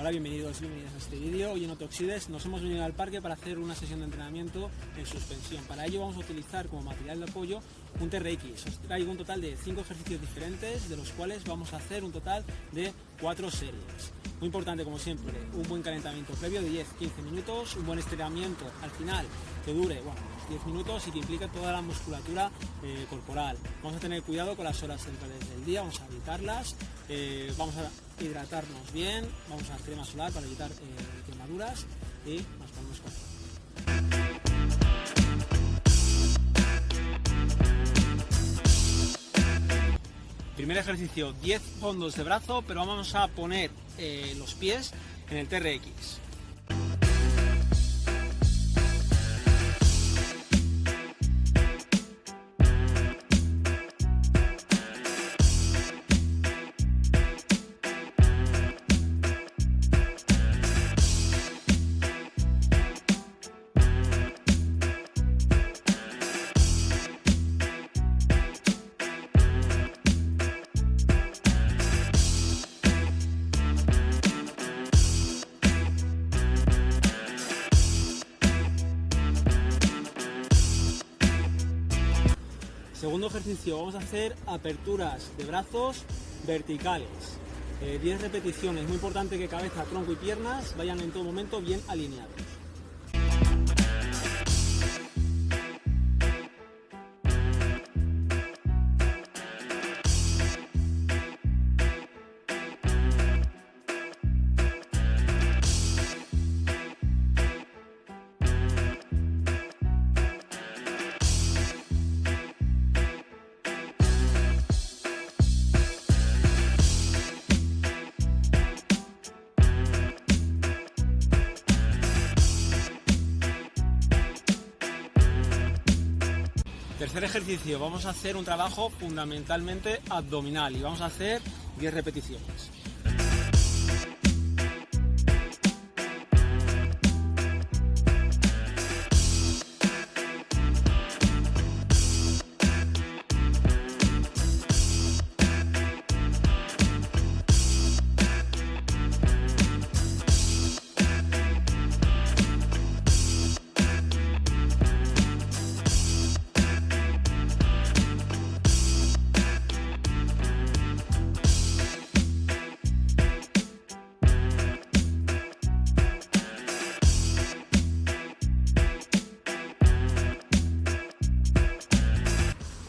Hola, bienvenidos y bienvenidas a este vídeo. Hoy en Otoxides nos hemos venido al parque para hacer una sesión de entrenamiento en suspensión. Para ello vamos a utilizar como material de apoyo un TRX. Os traigo un total de 5 ejercicios diferentes, de los cuales vamos a hacer un total de 4 series. Muy importante, como siempre, un buen calentamiento previo de 10-15 minutos, un buen estiramiento al final que dure bueno, 10 minutos y que implique toda la musculatura eh, corporal. Vamos a tener cuidado con las horas centrales del día, vamos a evitarlas, eh, vamos a hidratarnos bien, vamos a crema solar para evitar eh, quemaduras y nos ponemos con Primer ejercicio, 10 fondos de brazo, pero vamos a poner eh, los pies en el TRX. Segundo ejercicio, vamos a hacer aperturas de brazos verticales. 10 eh, repeticiones, muy importante que cabeza, tronco y piernas vayan en todo momento bien alineados. Tercer ejercicio, vamos a hacer un trabajo fundamentalmente abdominal y vamos a hacer 10 repeticiones.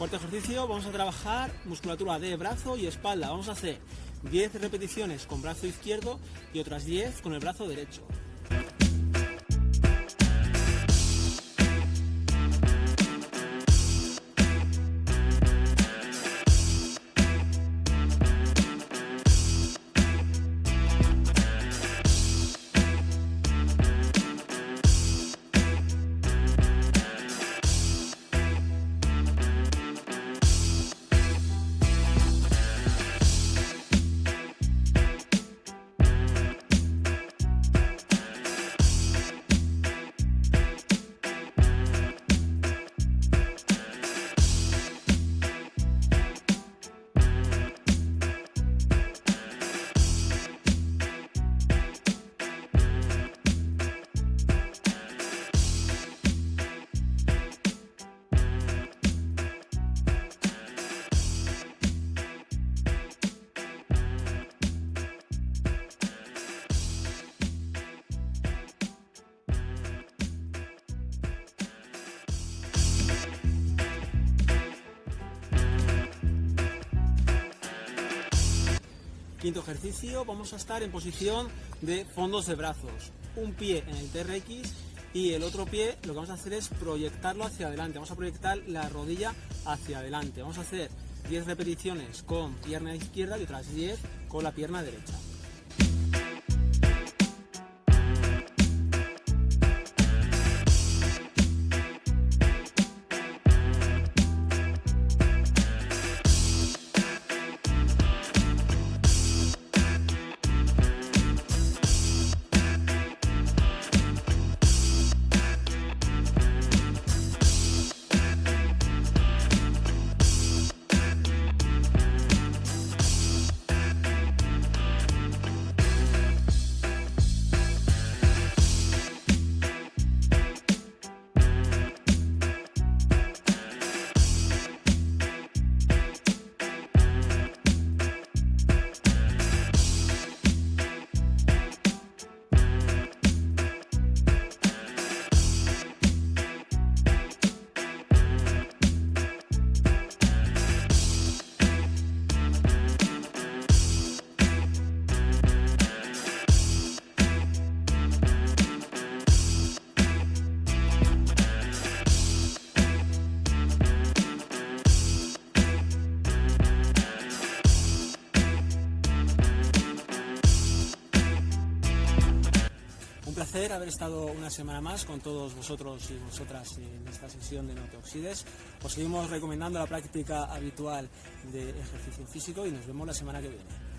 Cuarto ejercicio, vamos a trabajar musculatura de brazo y espalda. Vamos a hacer 10 repeticiones con brazo izquierdo y otras 10 con el brazo derecho. Quinto ejercicio, vamos a estar en posición de fondos de brazos. Un pie en el TRX y el otro pie lo que vamos a hacer es proyectarlo hacia adelante. Vamos a proyectar la rodilla hacia adelante. Vamos a hacer 10 repeticiones con pierna izquierda y otras 10 con la pierna derecha. Placer haber estado una semana más con todos vosotros y vosotras en esta sesión de No te oxides. Os seguimos recomendando la práctica habitual de ejercicio físico y nos vemos la semana que viene.